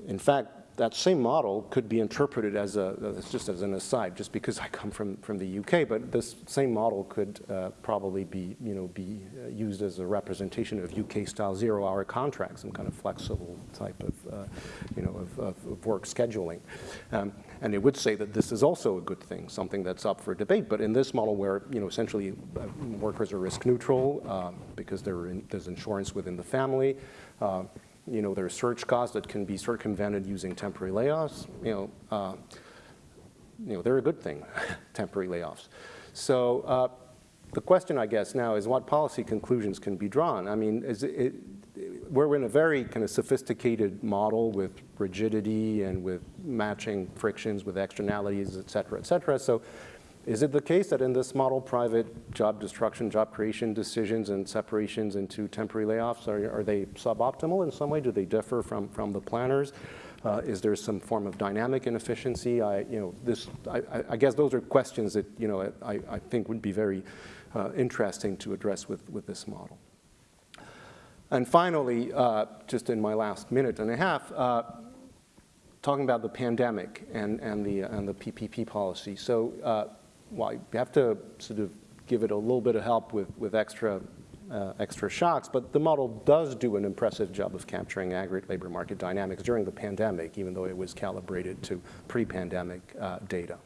S3: in fact, that same model could be interpreted as a, just as an aside, just because I come from, from the UK, but this same model could uh, probably be, you know, be uh, used as a representation of UK-style zero-hour contracts, some kind of flexible type of, uh, you know, of, of, work scheduling. Um, and it would say that this is also a good thing, something that's up for debate. But in this model where, you know, essentially uh, workers are risk neutral um, because in, there's insurance within the family, uh, you know, there's search costs that can be circumvented using temporary layoffs. You know, uh, you know, they're a good thing, temporary layoffs. So uh, the question, I guess, now is what policy conclusions can be drawn? I mean, is it, we're in a very kind of sophisticated model with rigidity and with matching frictions with externalities, et cetera, et cetera. So is it the case that in this model, private job destruction, job creation decisions and separations into temporary layoffs, are, are they suboptimal in some way? Do they differ from, from the planners? Uh, is there some form of dynamic inefficiency? I, you know, this, I, I guess those are questions that, you know, I, I think would be very uh, interesting to address with, with this model. And finally, uh, just in my last minute and a half, uh, talking about the pandemic and, and, the, and the PPP policy. So uh, well, you have to sort of give it a little bit of help with, with extra, uh, extra shocks, but the model does do an impressive job of capturing aggregate labor market dynamics during the pandemic, even though it was calibrated to pre-pandemic uh, data.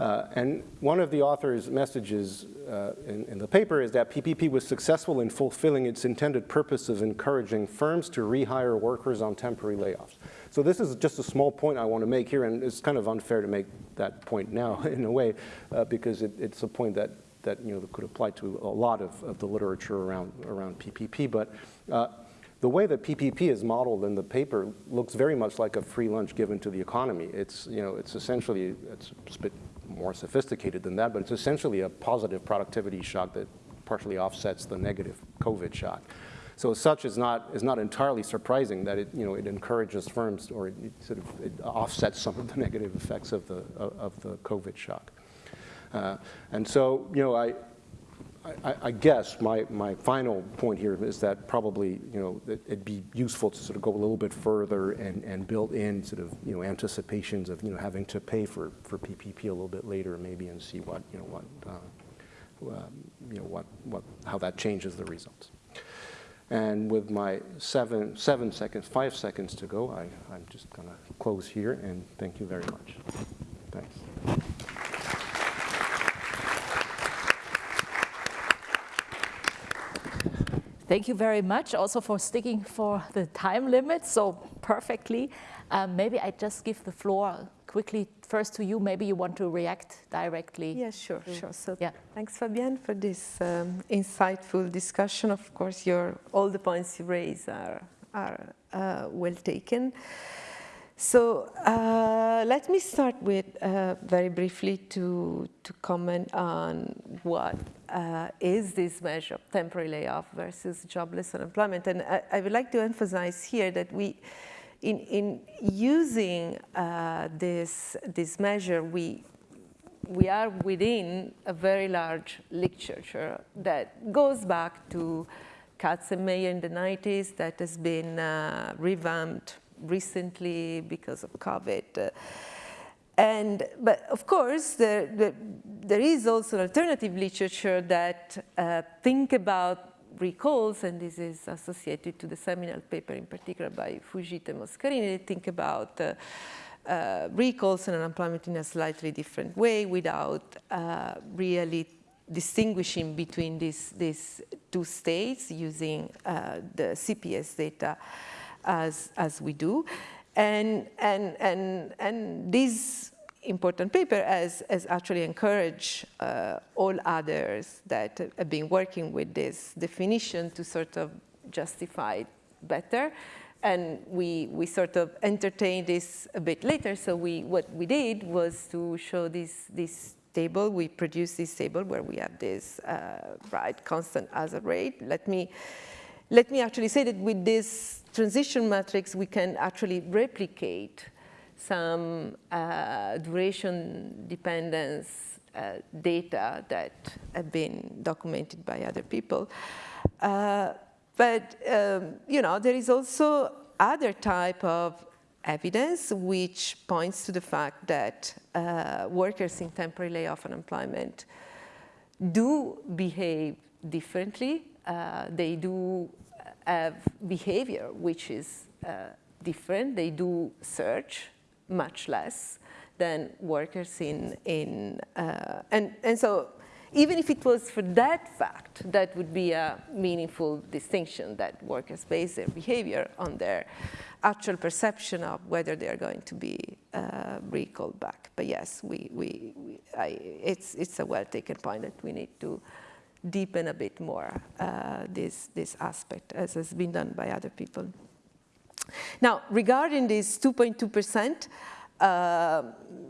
S3: Uh, and one of the author's messages uh, in, in, the paper is that PPP was successful in fulfilling its intended purpose of encouraging firms to rehire workers on temporary layoffs. So this is just a small point I want to make here, and it's kind of unfair to make that point now in a way, uh, because it, it's a point that, that you know, could apply to a lot of, of the literature around, around PPP. But uh, the way that PPP is modeled in the paper looks very much like a free lunch given to the economy. It's, you know, it's essentially, it's a bit more sophisticated than that, but it's essentially a positive productivity shock that partially offsets the negative COVID shock. So such, is not, it's not entirely surprising that it, you know, it encourages firms or it, it sort of it offsets some of the negative effects of the, of the COVID shock. Uh, and so, you know, I, I, I, guess my, my final point here is that probably, you know, it'd be useful to sort of go a little bit further and, and build in sort of, you know, anticipations of, you know, having to pay for, for PPP a little bit later maybe and see what, you know, what, uh, um, you know, what, what, how that changes the results. And with my seven, seven seconds, five seconds to go, I, I'm just going to close here and thank you very much. Thanks.
S1: Thank you very much also for sticking for the time limit so perfectly. Um, maybe I just give the floor quickly first to you. Maybe you want to react directly.
S2: Yeah, sure, sure. So
S1: yeah.
S2: thanks, Fabien, for this um, insightful discussion. Of course, your all the points you raise are are uh, well taken. So uh, let me start with uh, very briefly to, to comment on what uh, is this measure of temporary layoff versus jobless unemployment. And I, I, would like to emphasize here that we, in, in using uh, this, this measure, we, we are within a very large literature that goes back to Katz and Meyer in the 90s that has been uh, revamped recently because of COVID. And, but of course, there, there, there is also alternative literature that uh, think about recalls, and this is associated to the seminal paper in particular by Fujita and Moscarini, they think about uh, uh, recalls and unemployment in a slightly different way without uh, really distinguishing between these, these two states using uh, the CPS data as, as we do. And, and, and, and this important paper as, has actually encourage uh, all others that have been working with this definition to sort of justify better. And we, we sort of entertained this a bit later. So we, what we did was to show this, this table. We produced this table where we have this uh, right constant hazard rate. Let me, let me actually say that with this transition matrix, we can actually replicate some uh, duration dependence uh, data that have been documented by other people. Uh, but, um, you know, there is also other type of evidence which points to the fact that uh, workers in temporary layoff unemployment do behave differently. Uh, they do have behavior which is uh, different. They do search much less than workers in, in uh, and, and so even if it was for that fact, that would be a meaningful distinction that workers base their behavior on their actual perception of whether they are going to be uh, recalled back. But yes, we, we, we I, it's, it's a well-taken point that we need to deepen a bit more uh, this, this aspect, as has been done by other people. Now, regarding this 2.2%, uh,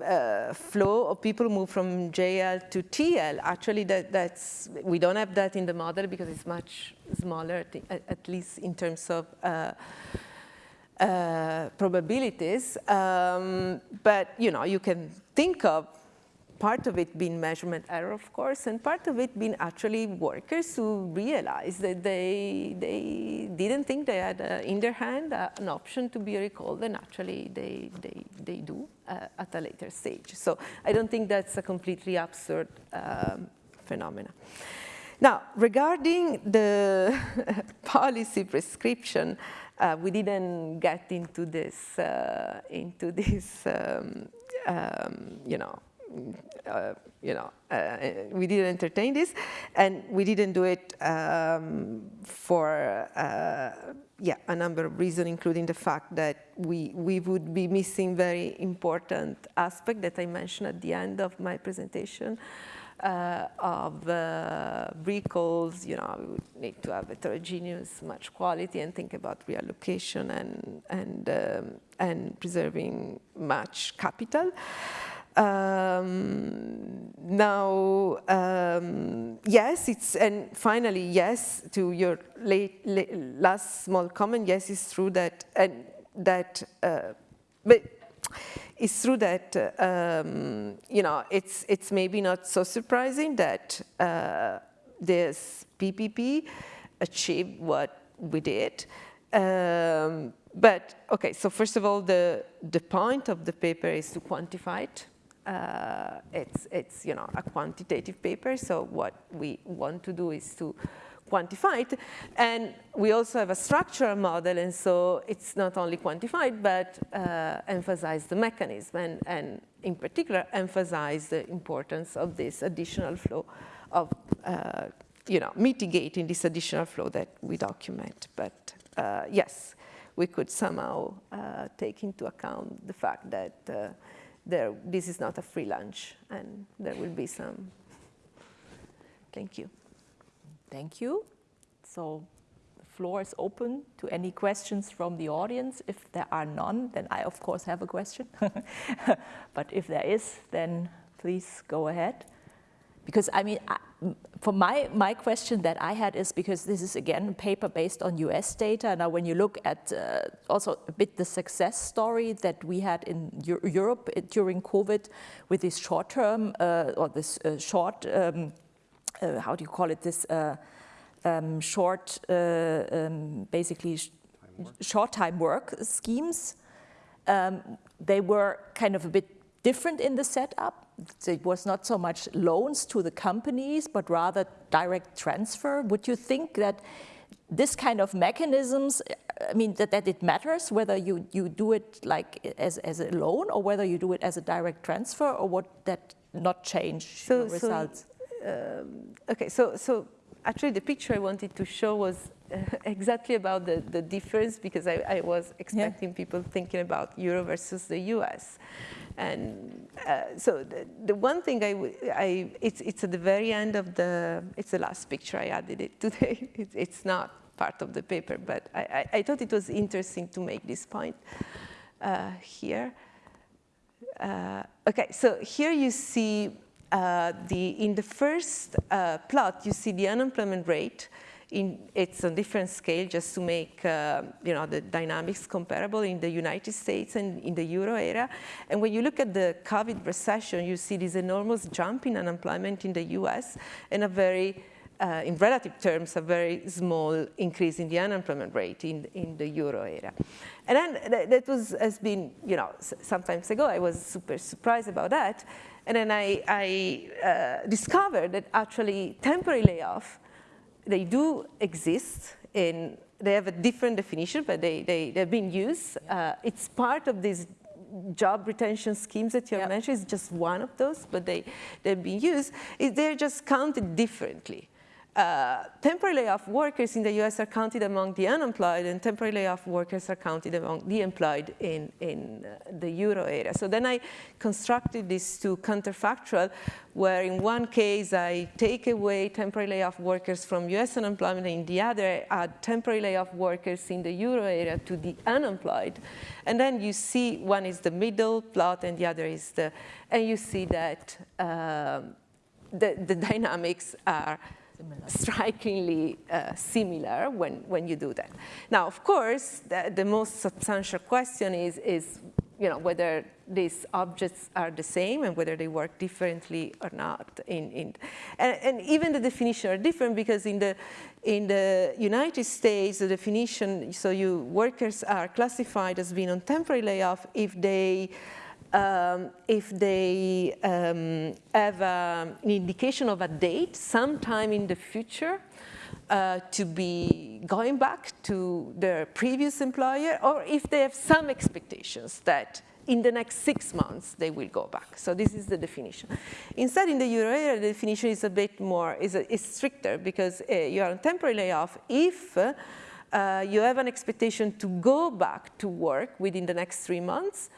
S2: uh, flow of people move from JL to TL. Actually, that, that's we don't have that in the model because it's much smaller, at, at least in terms of uh, uh, probabilities. Um, but you know, you can think of part of it being measurement error, of course, and part of it being actually workers who realized that they, they didn't think they had uh, in their hand uh, an option to be recalled, and actually they, they, they do uh, at a later stage. So I don't think that's a completely absurd um, phenomenon. Now, regarding the policy prescription, uh, we didn't get into this, uh, into this um, um, you know, uh, you know, uh, we didn't entertain this, and we didn't do it um, for uh, yeah a number of reasons, including the fact that we we would be missing very important aspect that I mentioned at the end of my presentation. Uh, of uh, recalls, you know, we would need to have heterogeneous match quality and think about reallocation and and um, and preserving match capital. Um, now, um, yes, it's, and finally, yes, to your late, late, last small comment, yes, it's true that, and that, uh, but it's true that, um, you know, it's, it's maybe not so surprising that uh, this PPP achieved what we did. Um, but okay, so first of all, the, the point of the paper is to quantify it. Uh, it's, it's, you know, a quantitative paper, so what we want to do is to quantify it. And we also have a structural model, and so it's not only quantified, but uh, emphasize the mechanism, and, and in particular, emphasize the importance of this additional flow of, uh, you know, mitigating this additional flow that we document. But uh, yes, we could somehow uh, take into account the fact that uh, there, this is not a free lunch, and there will be some. Thank you.
S1: Thank you. So the floor is open to any questions from the audience. If there are none, then I, of course, have a question. but if there is, then please go ahead. Because, I mean, I, for my, my question that I had is because this is, again, a paper based on US data. Now, when you look at uh, also a bit the success story that we had in Europe during COVID with this short-term uh, or this uh, short, um, uh, how do you call it, this uh, um, short, uh, um, basically sh short time work schemes, um, they were kind of a bit different in the setup. It was not so much loans to the companies, but rather direct transfer. Would you think that this kind of mechanisms, I mean, that, that it matters whether you, you do it like as, as a loan or whether you do it as a direct transfer or would that not change so, results?
S2: So, um, okay, so, so actually the picture I wanted to show was exactly about the, the difference because I, I was expecting yeah. people thinking about Euro versus the US. And uh, so the, the, one thing I, I it's, it's at the very end of the, it's the last picture I added it today. It, it's not part of the paper, but I, I, I, thought it was interesting to make this point uh, here. Uh, okay, so here you see uh, the, in the first uh, plot, you see the unemployment rate. In, it's a different scale just to make uh, you know, the dynamics comparable in the United States and in the euro area. And when you look at the COVID recession, you see this enormous jump in unemployment in the US and a very uh, in relative terms, a very small increase in the unemployment rate in, in the euro area. And then that, was, has been, you know, sometimes ago, I was super surprised about that. And then I, I uh, discovered that actually temporary layoff, they do exist and they have a different definition, but they, they, they're being used. Uh, it's part of these job retention schemes that you yep. mentioned. It's just one of those, but they, they're being used. They're just counted differently uh, temporary layoff workers in the US are counted among the unemployed and temporary layoff workers are counted among the employed in, in uh, the euro area. So then I constructed these two counterfactual where in one case I take away temporary layoff workers from US unemployment and in the other I add temporary layoff workers in the euro area to the unemployed. And then you see one is the middle plot and the other is the, and you see that um, the, the dynamics are similar. strikingly uh, similar when, when you do that. Now, of course, the, the most substantial question is, is you know, whether these objects are the same and whether they work differently or not. In, in, and, and, even the definition are different because in the, in the United States, the definition, so you workers are classified as being on temporary layoff if they um, if they um, have a, an indication of a date sometime in the future uh, to be going back to their previous employer or if they have some expectations that in the next six months they will go back. So this is the definition. Instead, in the euro area, the definition is a bit more, is, a, is stricter because uh, you are on temporary layoff if uh, you have an expectation to go back to work within the next three months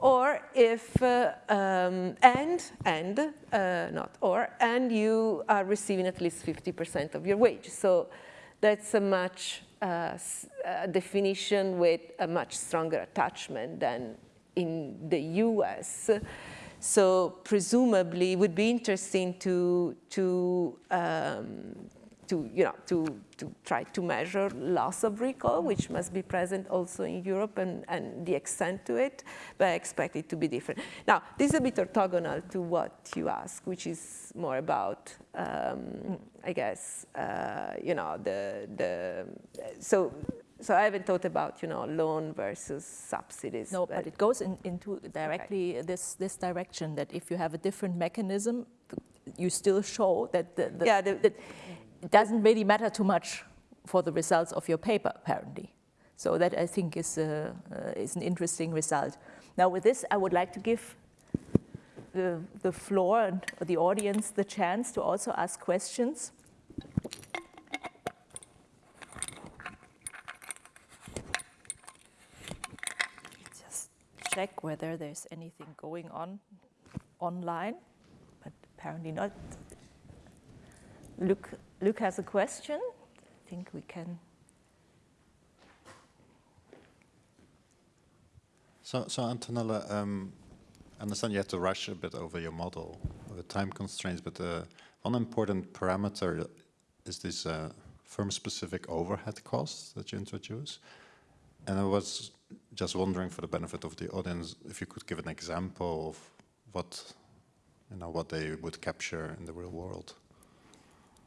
S2: or if, uh, um, and, and, uh, not or, and you are receiving at least 50% of your wage. So that's a much uh, a definition with a much stronger attachment than in the US. So presumably it would be interesting to, to, um, to, you know, to, to try to measure loss of recall, which must be present also in Europe and, and the extent to it, but I expect it to be different. Now, this is a bit orthogonal to what you ask, which is more about, um, I guess, uh, you know, the, the, so so I haven't thought about, you know, loan versus subsidies.
S1: No, but, but it goes in, into directly okay. this, this direction that if you have a different mechanism, you still show that, the, the, yeah, the, that it doesn't really matter too much for the results of your paper, apparently. So that I think is, uh, uh, is an interesting result. Now with this, I would like to give the, the floor and the audience the chance to also ask questions. Just check whether there's anything going on online, but apparently not. Luke, Luke has a question. I think we can.
S4: So, so Antonella, um, I understand you had to rush a bit over your model with time constraints, but uh, one important parameter is this uh, firm-specific overhead costs that you introduce. And I was just wondering for the benefit of the audience, if you could give an example of what, you know, what they would capture in the real world.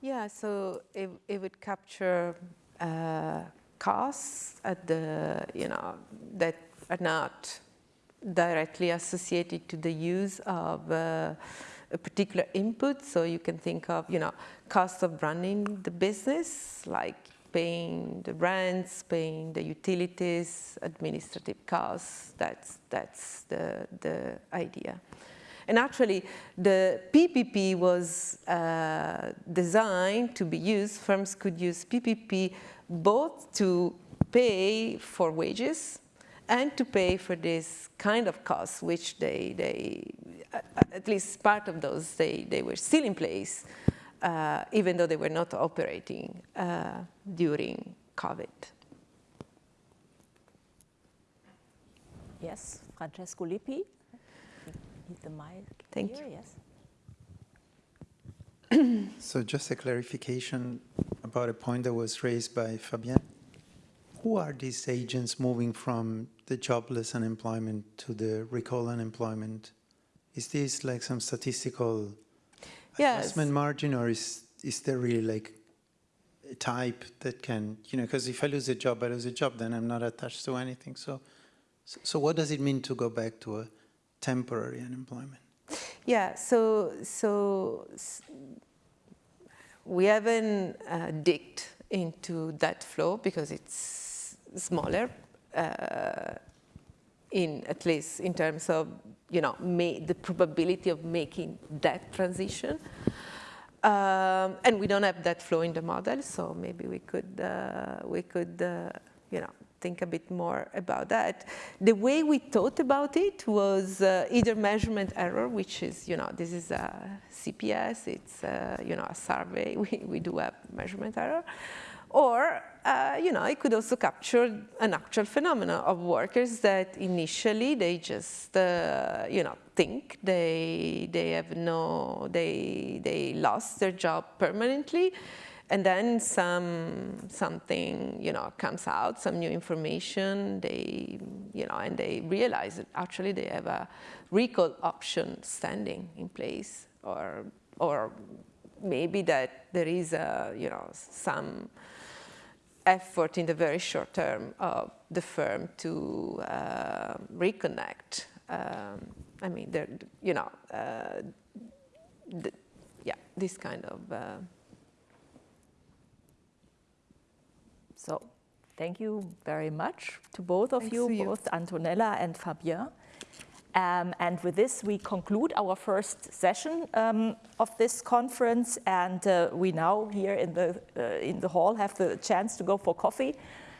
S2: Yeah, so it, it would capture uh, costs at the, you know, that are not directly associated to the use of uh, a particular input. So you can think of, you know, cost of running the business, like paying the rents, paying the utilities, administrative costs. That's, that's the, the idea. And actually, the PPP was uh, designed to be used, firms could use PPP both to pay for wages and to pay for this kind of costs, which they, they at least part of those, they, they were still in place uh, even though they were not operating uh, during COVID.
S1: Yes, Francesco Lippi. Need the mic
S2: Thank
S1: here,
S2: you.
S1: yes.
S5: so just a clarification about a point that was raised by Fabien. Who are these agents moving from the jobless unemployment to the recall unemployment? Is this like some statistical yes. adjustment margin, or is is there really like a type that can, you know, because if I lose a job, I lose a job, then I'm not attached to anything. So, so, so what does it mean to go back to a temporary unemployment?
S2: Yeah, so so we haven't uh, digged into that flow because it's smaller, uh, in at least in terms of you know, the probability of making that transition. Um, and we don't have that flow in the model, so maybe we could, uh, we could uh, you know, think a bit more about that. The way we thought about it was uh, either measurement error, which is, you know, this is a CPS, it's, uh, you know, a survey, we, we do have measurement error, or, uh, you know, it could also capture an actual phenomenon of workers that initially they just, uh, you know, think they, they have no, they, they lost their job permanently. And then some, something, you know, comes out, some new information, they, you know, and they realize that actually they have a recall option standing in place or, or maybe that there is a, you know, some, effort in the very short term of the firm to uh, reconnect. Um, I mean, you know, uh, the, yeah, this kind of. Uh,
S1: so, thank you very much to both of you, you, both Antonella and Fabien. Um, and with this, we conclude our first session um, of this conference. And uh, we now here in the, uh, in the hall have the chance to go for coffee.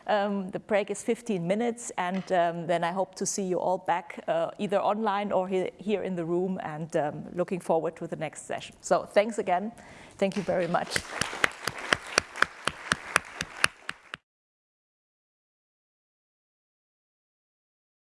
S1: Um, the break is 15 minutes. And um, then I hope to see you all back uh, either online or he here in the room and um, looking forward to the next session. So thanks again. Thank you very much.